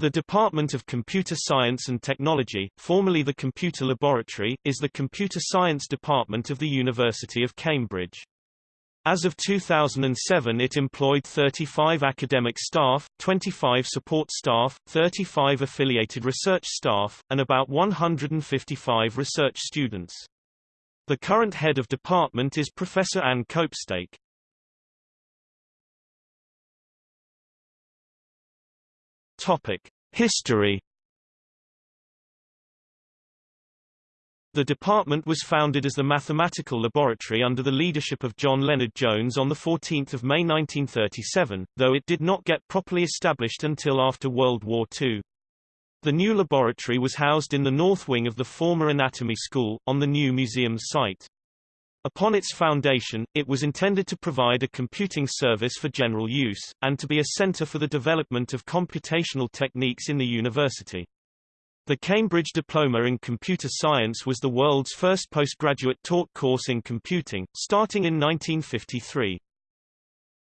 The Department of Computer Science and Technology, formerly the Computer Laboratory, is the computer science department of the University of Cambridge. As of 2007 it employed 35 academic staff, 25 support staff, 35 affiliated research staff, and about 155 research students. The current head of department is Professor Anne Copestake. Topic: History. The department was founded as the Mathematical Laboratory under the leadership of John Lennard-Jones on 14 May 1937, though it did not get properly established until after World War II. The new laboratory was housed in the north wing of the former Anatomy School, on the new museum's site. Upon its foundation, it was intended to provide a computing service for general use, and to be a center for the development of computational techniques in the university. The Cambridge Diploma in Computer Science was the world's first postgraduate taught course in computing, starting in 1953.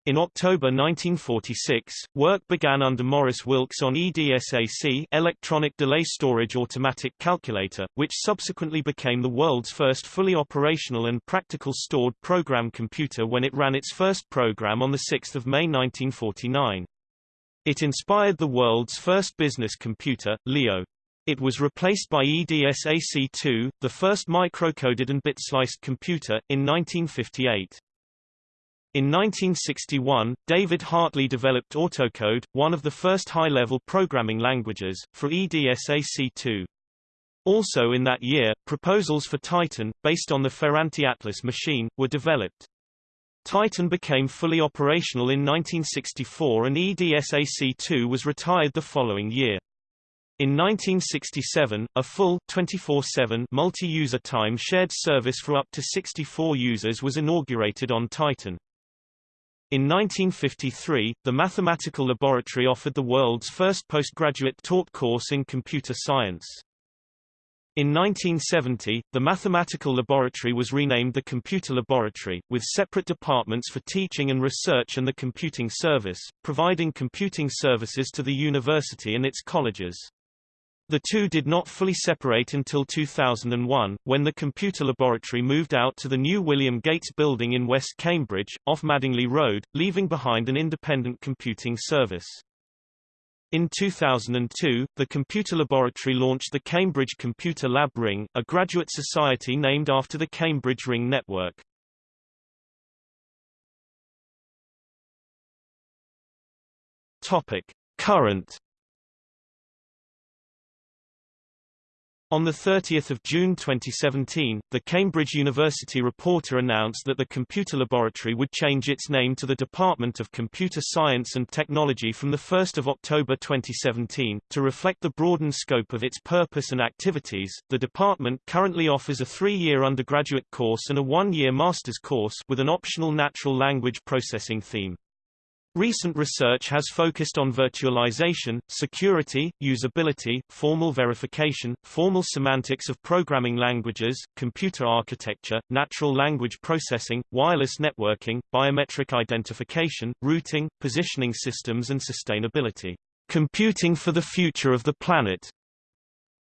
In October 1946, work began under Maurice Wilkes on EDSAC Electronic Delay Storage Automatic Calculator, which subsequently became the world's first fully operational and practical stored program computer when it ran its first program on 6 May 1949. It inspired the world's first business computer, Leo. It was replaced by EDSAC-2, the first microcoded and bit-sliced computer, in 1958. In 1961, David Hartley developed AutoCode, one of the first high-level programming languages, for EDSAC2. Also in that year, proposals for Titan, based on the Ferranti Atlas machine, were developed. Titan became fully operational in 1964 and EDSAC2 was retired the following year. In 1967, a full 24/7 multi-user time shared service for up to 64 users was inaugurated on Titan. In 1953, the Mathematical Laboratory offered the world's first postgraduate taught course in computer science. In 1970, the Mathematical Laboratory was renamed the Computer Laboratory, with separate departments for teaching and research and the computing service, providing computing services to the university and its colleges. The two did not fully separate until 2001, when the computer laboratory moved out to the new William Gates building in West Cambridge, off Madingley Road, leaving behind an independent computing service. In 2002, the computer laboratory launched the Cambridge Computer Lab Ring, a graduate society named after the Cambridge Ring network. Topic: Current On 30 June 2017, the Cambridge University reporter announced that the computer laboratory would change its name to the Department of Computer Science and Technology from 1 October 2017. To reflect the broadened scope of its purpose and activities, the department currently offers a three-year undergraduate course and a one-year master's course with an optional natural language processing theme. Recent research has focused on virtualization, security, usability, formal verification, formal semantics of programming languages, computer architecture, natural language processing, wireless networking, biometric identification, routing, positioning systems and sustainability. Computing for the future of the planet.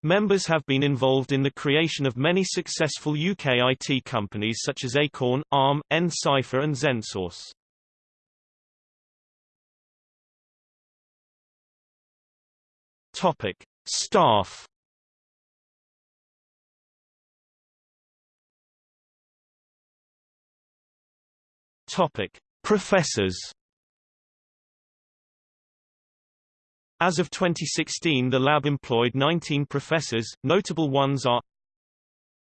Members have been involved in the creation of many successful UK IT companies such as Acorn, ARM, nCipher and XenSource. Topic: Staff. Topic: Professors. As of 2016 the lab employed 19 professors, notable ones are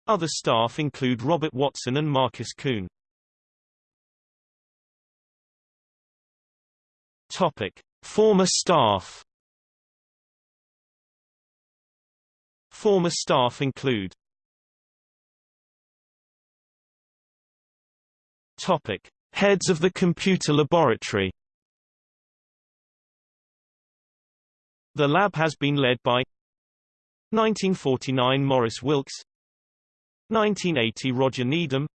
Other staff include Robert Watson and Markus Kuhn. Topic. Former staff Former staff include Topic. Heads of the computer laboratory The lab has been led by 1949 Maurice Wilkes 1980 Roger Needham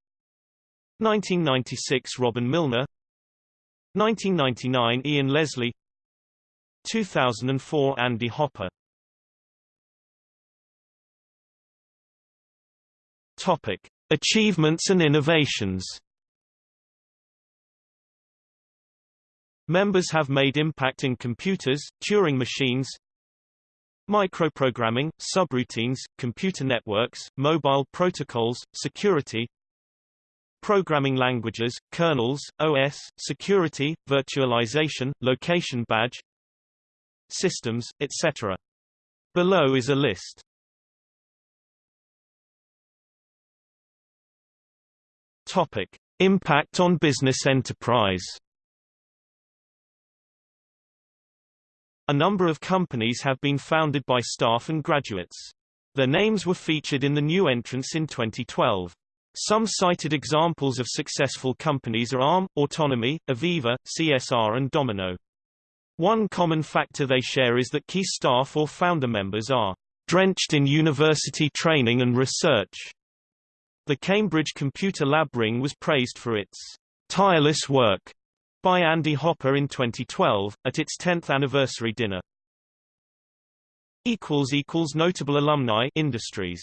1996 Robin Milner 1999 Ian Leslie 2004 Andy Hopper Topic. Achievements and innovations Members have made impact in computers, Turing machines, microprogramming, subroutines, computer networks, mobile protocols, security, programming languages, kernels, OS, security, virtualization, location badge, systems, etc. Below is a list. Topic: Impact on business enterprise. A number of companies have been founded by staff and graduates. Their names were featured in the new entrance in 2012. Some cited examples of successful companies are ARM, Autonomy, Aveva, CSR and Domino. One common factor they share is that key staff or founder members are drenched in university training and research. The Cambridge Computer Lab Ring was praised for its tireless work by Andy Hopper in 2012, at its 10th anniversary dinner. Notable alumni industries